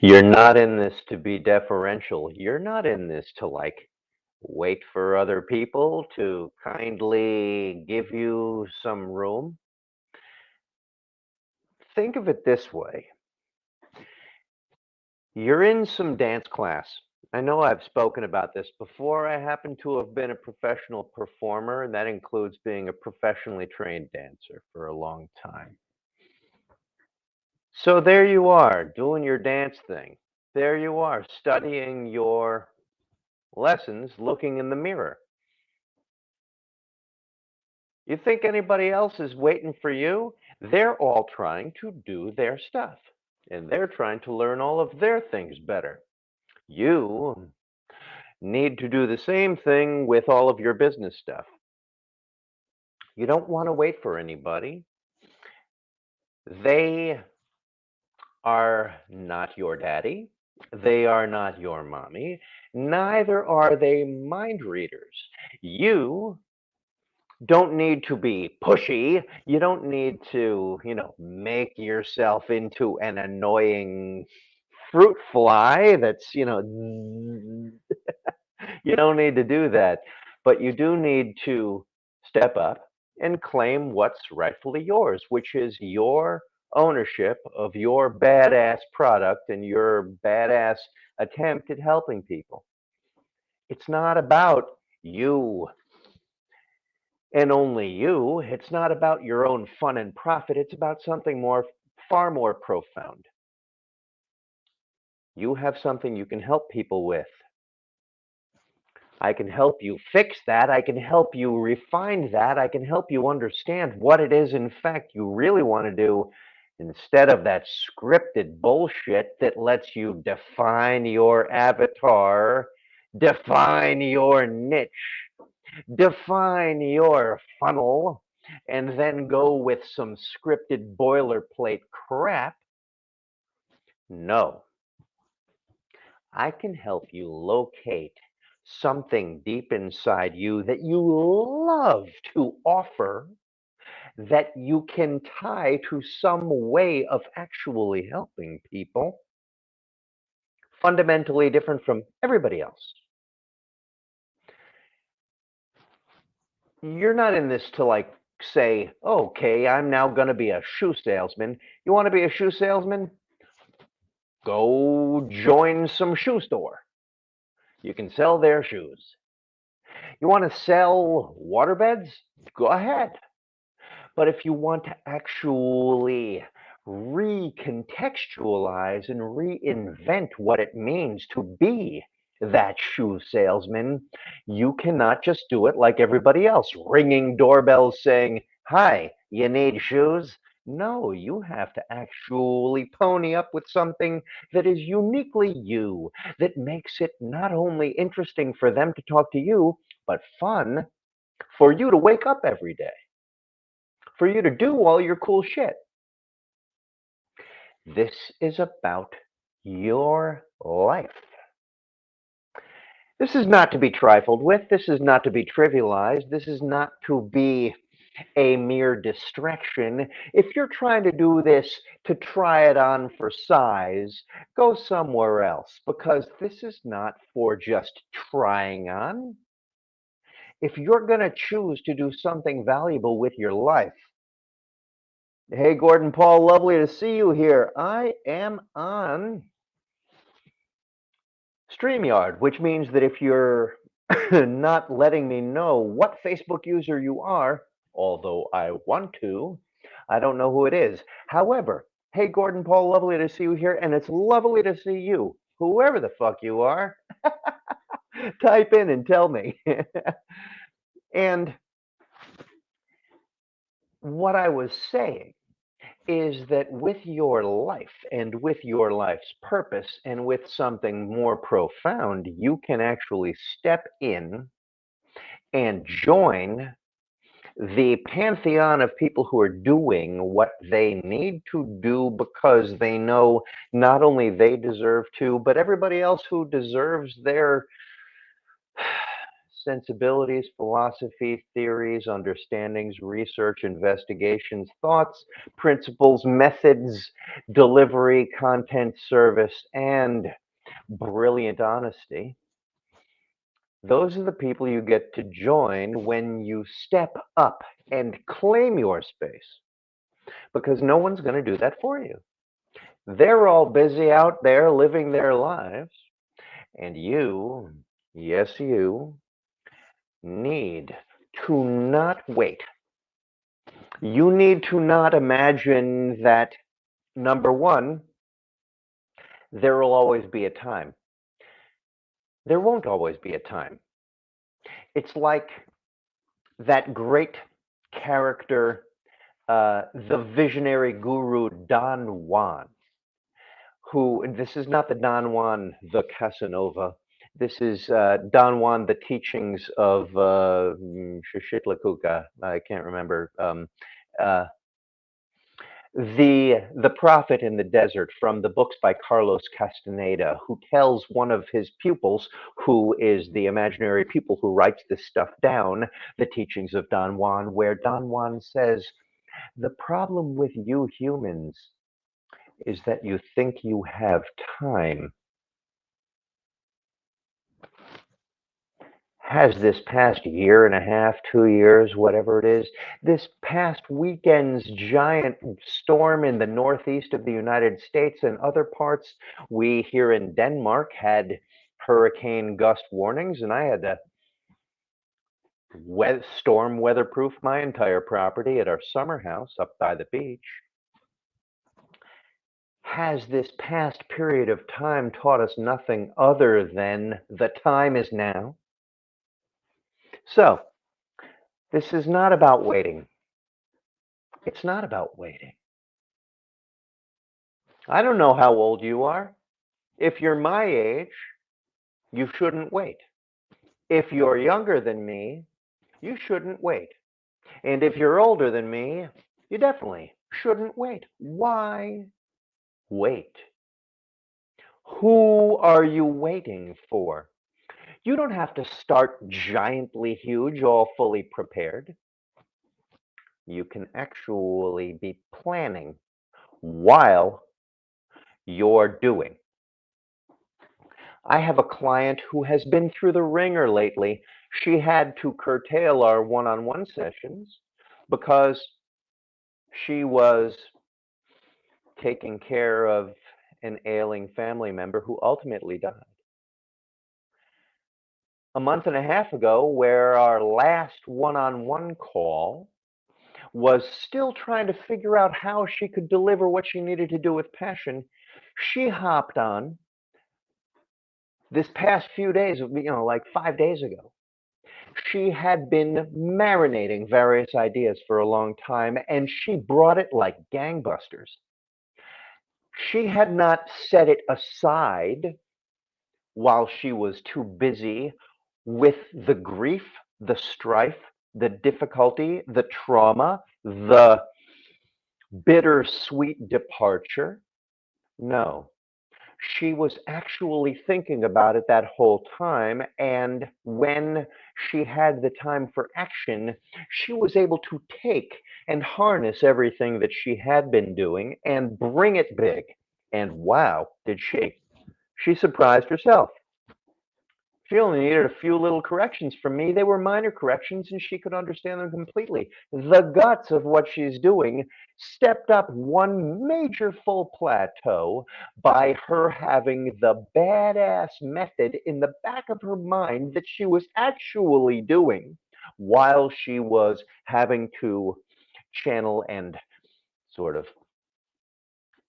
You're not in this to be deferential. You're not in this to like wait for other people to kindly give you some room. Think of it this way you're in some dance class. I know I've spoken about this before. I happen to have been a professional performer, and that includes being a professionally trained dancer for a long time. So there you are, doing your dance thing. There you are, studying your lessons, looking in the mirror. You think anybody else is waiting for you? They're all trying to do their stuff, and they're trying to learn all of their things better. You need to do the same thing with all of your business stuff. You don't want to wait for anybody. They are not your daddy. They are not your mommy. Neither are they mind readers. You don't need to be pushy. You don't need to, you know, make yourself into an annoying fruit fly that's, you know, you don't need to do that. But you do need to step up and claim what's rightfully yours, which is your ownership of your badass product and your badass attempt at helping people. It's not about you and only you. It's not about your own fun and profit. It's about something more, far more profound. You have something you can help people with. I can help you fix that. I can help you refine that. I can help you understand what it is, in fact, you really want to do instead of that scripted bullshit that lets you define your avatar, define your niche, define your funnel, and then go with some scripted boilerplate crap. No. I can help you locate something deep inside you that you love to offer that you can tie to some way of actually helping people fundamentally different from everybody else. You're not in this to like say, okay, I'm now going to be a shoe salesman. You want to be a shoe salesman? Go join some shoe store. You can sell their shoes. You want to sell waterbeds? Go ahead. But if you want to actually recontextualize and reinvent what it means to be that shoe salesman, you cannot just do it like everybody else, ringing doorbells saying, Hi, you need shoes? No, you have to actually pony up with something that is uniquely you, that makes it not only interesting for them to talk to you, but fun for you to wake up every day for you to do all your cool shit. This is about your life. This is not to be trifled with. This is not to be trivialized. This is not to be a mere distraction. If you're trying to do this to try it on for size, go somewhere else because this is not for just trying on. If you're going to choose to do something valuable with your life, Hey, Gordon Paul, lovely to see you here. I am on StreamYard, which means that if you're not letting me know what Facebook user you are, although I want to, I don't know who it is. However, hey, Gordon Paul, lovely to see you here, and it's lovely to see you, whoever the fuck you are. Type in and tell me. and what I was saying is that with your life and with your life's purpose and with something more profound, you can actually step in and join the pantheon of people who are doing what they need to do because they know not only they deserve to, but everybody else who deserves their sensibilities, philosophy, theories, understandings, research, investigations, thoughts, principles, methods, delivery, content, service, and brilliant honesty. Those are the people you get to join when you step up and claim your space because no one's going to do that for you. They're all busy out there living their lives, and you, yes, you, need to not wait. You need to not imagine that, number one, there will always be a time. There won't always be a time. It's like that great character, uh, the visionary guru Don Juan, who, this is not the Don Juan, the Casanova. This is uh, Don Juan, the teachings of uh, Xicotencatl. I can't remember. Um, uh, the the prophet in the desert from the books by Carlos Castaneda, who tells one of his pupils, who is the imaginary pupil who writes this stuff down, the teachings of Don Juan, where Don Juan says, the problem with you humans is that you think you have time. Has this past year and a half, two years, whatever it is, this past weekend's giant storm in the northeast of the United States and other parts, we here in Denmark had hurricane gust warnings, and I had to we storm weatherproof my entire property at our summer house up by the beach has this past period of time taught us nothing other than the time is now? So, this is not about waiting. It's not about waiting. I don't know how old you are. If you're my age, you shouldn't wait. If you're younger than me, you shouldn't wait. And if you're older than me, you definitely shouldn't wait. Why wait. Who are you waiting for? You don't have to start giantly huge, all fully prepared. You can actually be planning while you're doing. I have a client who has been through the wringer lately. She had to curtail our one on one sessions because she was taking care of an ailing family member who ultimately died. A month and a half ago, where our last one on one call was still trying to figure out how she could deliver what she needed to do with passion, she hopped on this past few days, you know, like five days ago. She had been marinating various ideas for a long time and she brought it like gangbusters she had not set it aside while she was too busy with the grief, the strife, the difficulty, the trauma, the bittersweet departure. No, she was actually thinking about it that whole time. And when she had the time for action, she was able to take and harness everything that she had been doing and bring it big. And wow, did she! She surprised herself. She only needed a few little corrections from me. They were minor corrections and she could understand them completely. The guts of what she's doing stepped up one major full plateau by her having the badass method in the back of her mind that she was actually doing while she was having to channel and sort of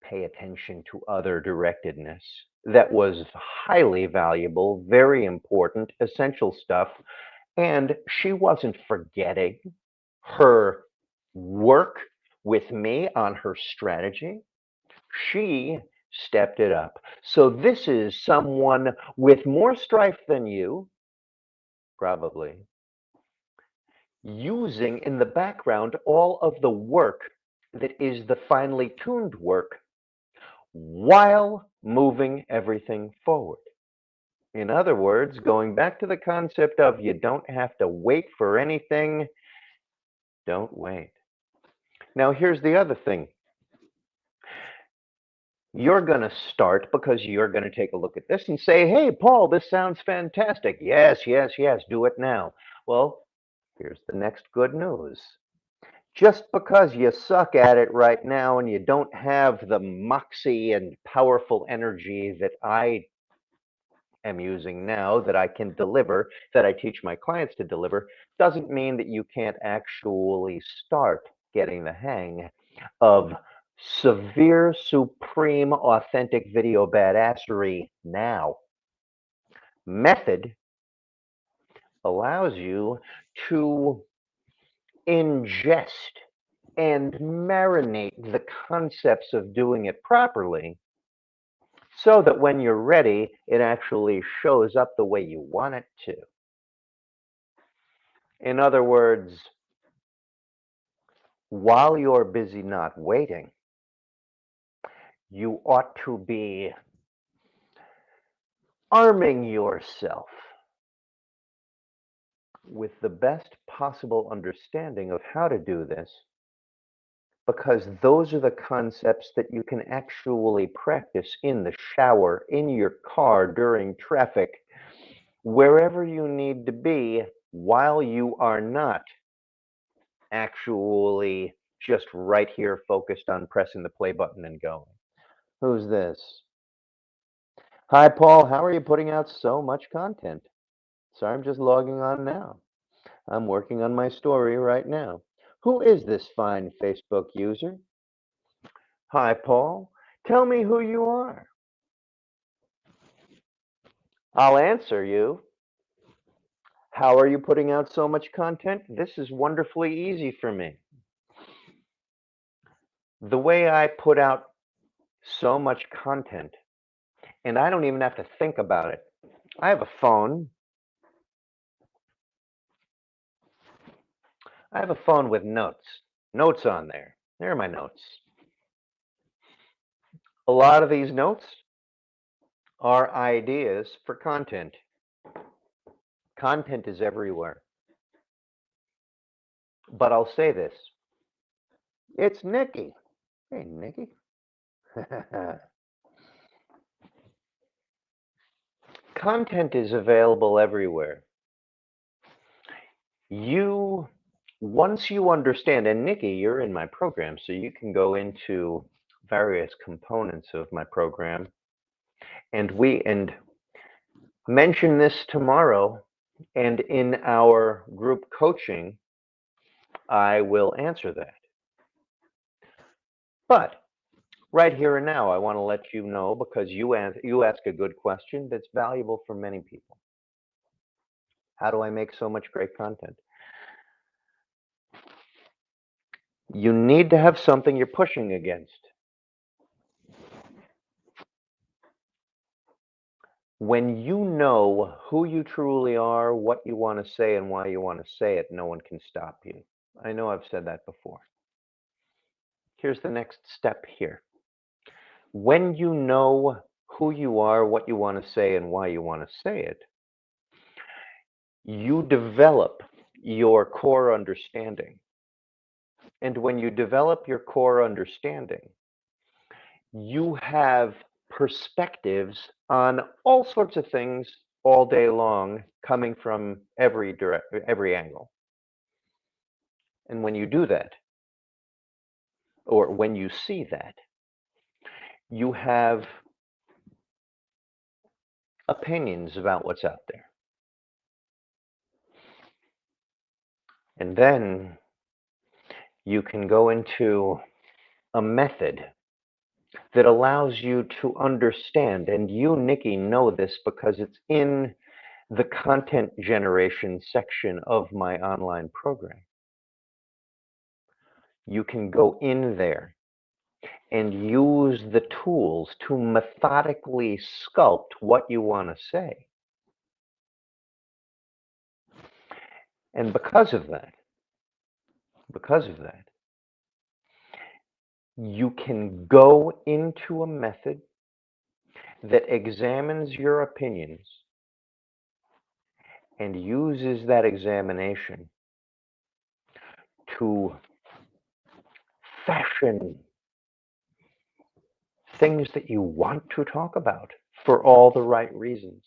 pay attention to other directedness that was highly valuable, very important, essential stuff. And she wasn't forgetting her work with me on her strategy. She stepped it up. So this is someone with more strife than you, probably, using in the background all of the work that is the finely tuned work while moving everything forward. In other words, hmm. going back to the concept of you don't have to wait for anything, don't wait. Now, here's the other thing. You're going to start because you're going to take a look at this and say, hey, Paul, this sounds fantastic. Yes, yes, yes, do it now. Well, here's the next good news. Just because you suck at it right now and you don't have the moxie and powerful energy that I am using now that I can deliver, that I teach my clients to deliver, doesn't mean that you can't actually start getting the hang of severe, supreme, authentic video badassery now. Method allows you to ingest and marinate the concepts of doing it properly so that when you're ready, it actually shows up the way you want it to. In other words, while you're busy not waiting, you ought to be arming yourself with the best possible understanding of how to do this because those are the concepts that you can actually practice in the shower, in your car, during traffic, wherever you need to be while you are not actually just right here focused on pressing the play button and going. Who's this? Hi, Paul. How are you putting out so much content? Sorry, I'm just logging on now. I'm working on my story right now. Who is this fine Facebook user? Hi, Paul. Tell me who you are. I'll answer you. How are you putting out so much content? This is wonderfully easy for me. The way I put out so much content, and I don't even have to think about it. I have a phone. I have a phone with notes, notes on there. There are my notes. A lot of these notes are ideas for content. Content is everywhere. But I'll say this. It's Nikki. Hey, Nikki. Content is available everywhere. You, once you understand, and Nikki, you're in my program, so you can go into various components of my program. And we, and mention this tomorrow, and in our group coaching, I will answer that. But right here and now, I want to let you know because you ask, you ask a good question that's valuable for many people. How do I make so much great content? You need to have something you're pushing against. When you know who you truly are, what you want to say, and why you want to say it, no one can stop you. I know I've said that before. Here's the next step here. When you know who you are, what you want to say, and why you want to say it, you develop your core understanding. And when you develop your core understanding, you have perspectives on all sorts of things all day long coming from every direct every angle. And when you do that, or when you see that, you have opinions about what's out there. And then you can go into a method that allows you to understand, and you, Nikki, know this because it's in the content generation section of my online program you can go in there and use the tools to methodically sculpt what you want to say. And because of that, because of that, you can go into a method that examines your opinions and uses that examination to fashion things that you want to talk about for all the right reasons,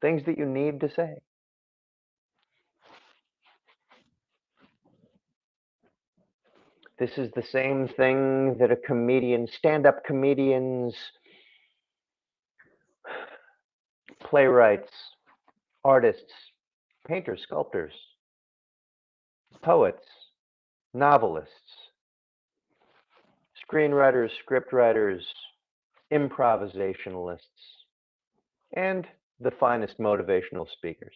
things that you need to say. This is the same thing that a comedian, stand up comedians, playwrights, artists, painters, sculptors, poets, novelists, screenwriters, scriptwriters, improvisationalists, and the finest motivational speakers.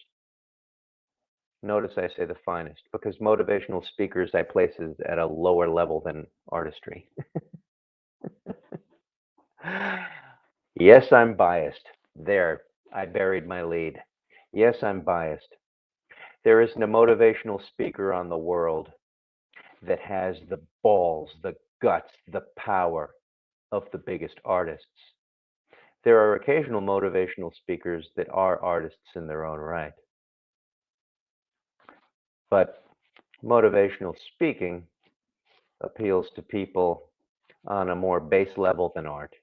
Notice I say the finest because motivational speakers I place at a lower level than artistry. yes, I'm biased. There, I buried my lead. Yes, I'm biased. There isn't a motivational speaker on the world that has the balls, the guts, the power of the biggest artists. There are occasional motivational speakers that are artists in their own right. But motivational speaking appeals to people on a more base level than art.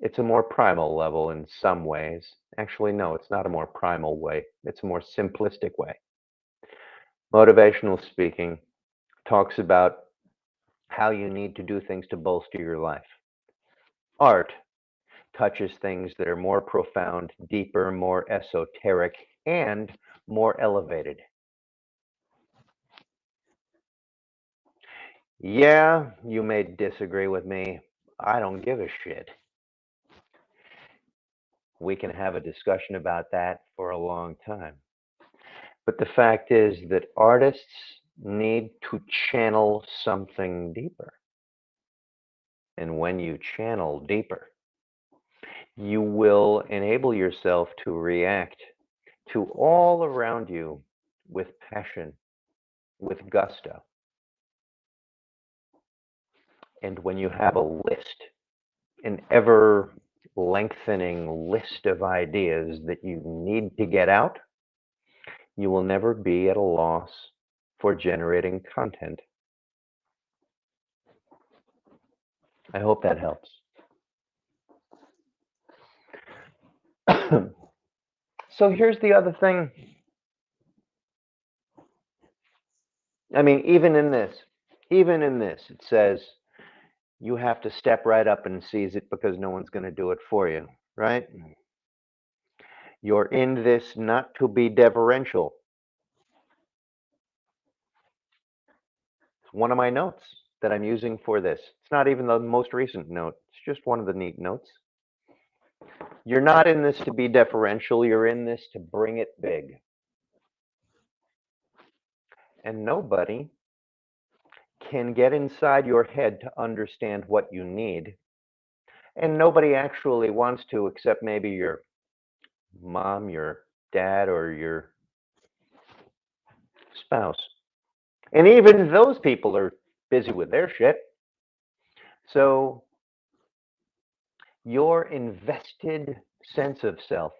It's a more primal level in some ways. Actually, no, it's not a more primal way. It's a more simplistic way. Motivational speaking talks about how you need to do things to bolster your life. Art touches things that are more profound, deeper, more esoteric, and more elevated. Yeah, you may disagree with me. I don't give a shit. We can have a discussion about that for a long time. But the fact is that artists need to channel something deeper. And when you channel deeper, you will enable yourself to react to all around you with passion, with gusto. And when you have a list, an ever lengthening list of ideas that you need to get out, you will never be at a loss for generating content. I hope that helps. so here's the other thing. I mean, even in this, even in this, it says you have to step right up and seize it because no one's going to do it for you, right? Mm. You're in this not to be deferential. It's one of my notes that I'm using for this. It's not even the most recent note. It's just one of the neat notes. You're not in this to be deferential. You're in this to bring it big. And nobody can get inside your head to understand what you need. And nobody actually wants to, except maybe your mom, your dad, or your spouse. And even those people are busy with their shit. So your invested sense of self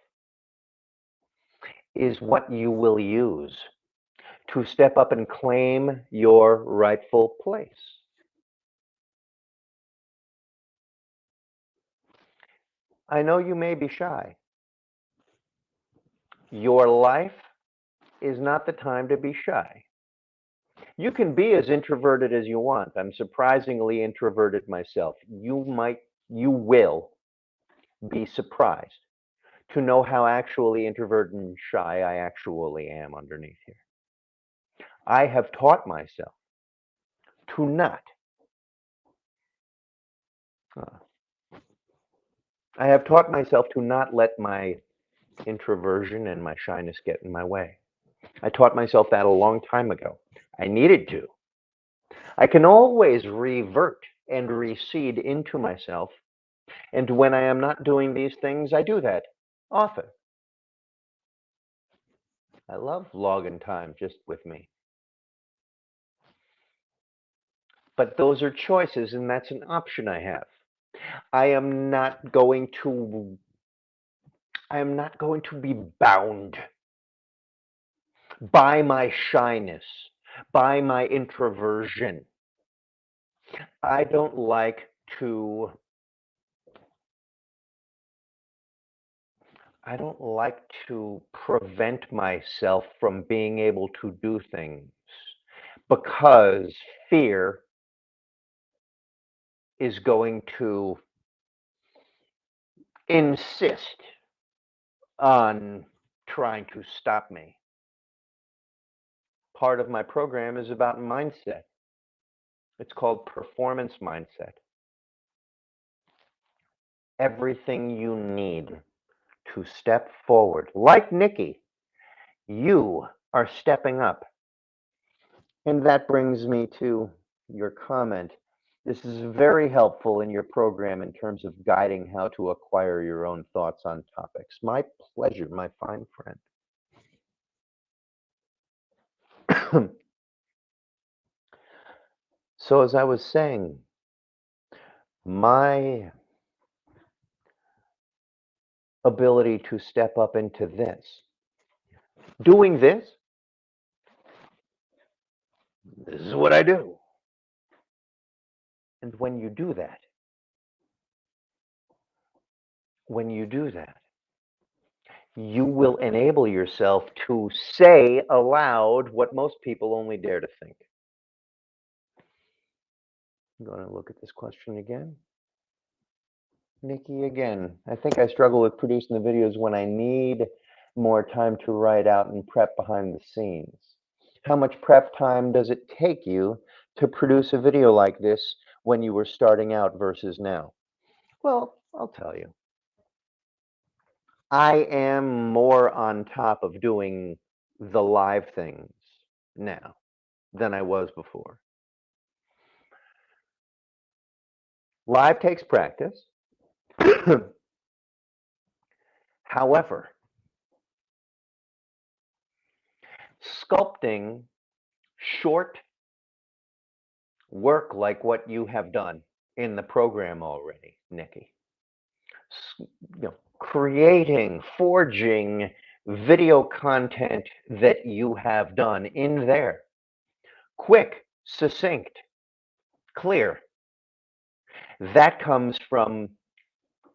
is what you will use to step up and claim your rightful place. I know you may be shy. Your life is not the time to be shy. You can be as introverted as you want. I'm surprisingly introverted myself. You might, you will be surprised to know how actually introverted and shy I actually am underneath here. I have taught myself to not. Uh, I have taught myself to not let my introversion and my shyness get in my way. I taught myself that a long time ago. I needed to. I can always revert and recede into myself. And when I am not doing these things, I do that often. I love logging time just with me. But those are choices and that's an option I have. I am not going to I am not going to be bound by my shyness, by my introversion. I don't like to I don't like to prevent myself from being able to do things because fear is going to insist on trying to stop me. Part of my program is about mindset. It's called performance mindset. Everything you need to step forward, like Nikki, you are stepping up. And that brings me to your comment. This is very helpful in your program in terms of guiding how to acquire your own thoughts on topics. My pleasure, my fine friend. so, as I was saying, my ability to step up into this, doing this, this is what I do. And when you do that, when you do that, you will enable yourself to say aloud what most people only dare to think. I'm going to look at this question again. Nikki, again, I think I struggle with producing the videos when I need more time to write out and prep behind the scenes. How much prep time does it take you to produce a video like this when you were starting out versus now? Well, I'll tell you. I am more on top of doing the live things now than I was before. Live takes practice. However, sculpting short work like what you have done in the program already, Nikki. You know, creating, forging video content that you have done in there. Quick, succinct, clear. That comes from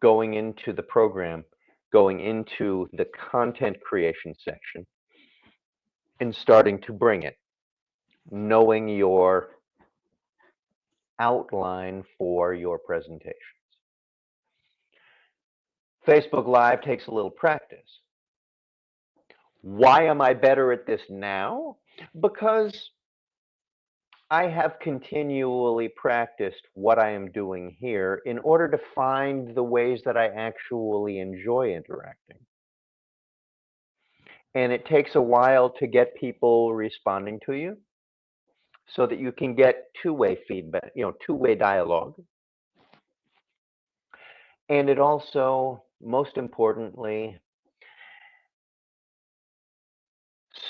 going into the program, going into the content creation section, and starting to bring it, knowing your outline for your presentations. Facebook Live takes a little practice. Why am I better at this now? Because I have continually practiced what I am doing here in order to find the ways that I actually enjoy interacting. And it takes a while to get people responding to you so that you can get two-way feedback, you know, two-way dialogue. And it also, most importantly,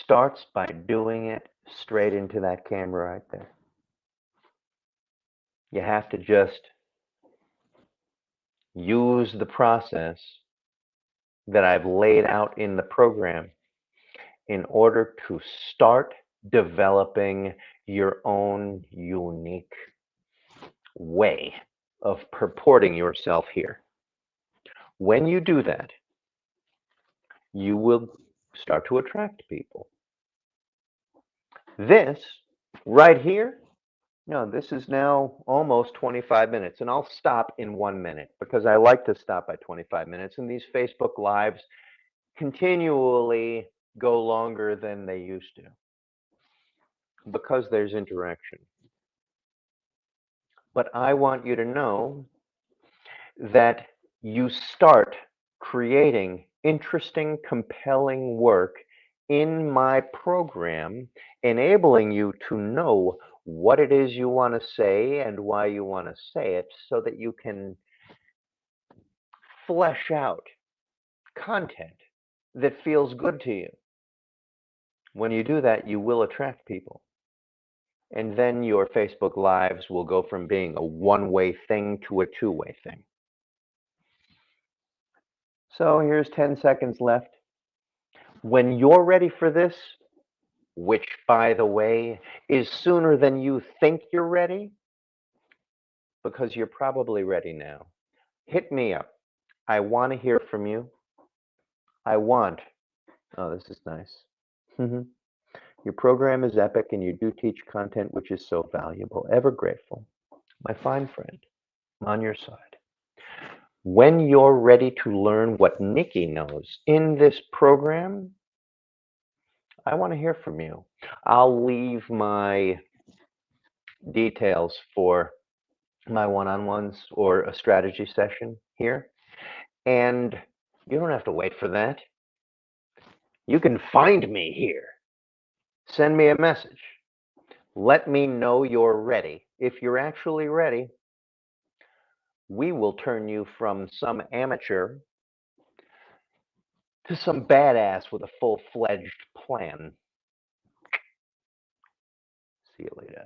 starts by doing it straight into that camera right there. You have to just use the process that I've laid out in the program in order to start developing your own unique way of purporting yourself here. When you do that, you will start to attract people. This right here, no, this is now almost 25 minutes, and I'll stop in one minute because I like to stop by 25 minutes. And these Facebook Lives continually go longer than they used to because there's interaction. But I want you to know that you start creating interesting, compelling work in my program, enabling you to know what it is you want to say and why you want to say it so that you can flesh out content that feels good to you. When you do that, you will attract people. And then your Facebook Lives will go from being a one way thing to a two way thing. So here's 10 seconds left. When you're ready for this, which, by the way, is sooner than you think you're ready, because you're probably ready now. Hit me up. I want to hear from you. I want. Oh, this is nice. Mm-hmm. Your program is epic and you do teach content which is so valuable. Ever grateful. My fine friend, I'm on your side. When you're ready to learn what Nikki knows in this program, I want to hear from you. I'll leave my details for my one-on-ones or a strategy session here. And you don't have to wait for that. You can find me here. Send me a message. Let me know you're ready. If you're actually ready, we will turn you from some amateur to some badass with a full-fledged plan. See you later.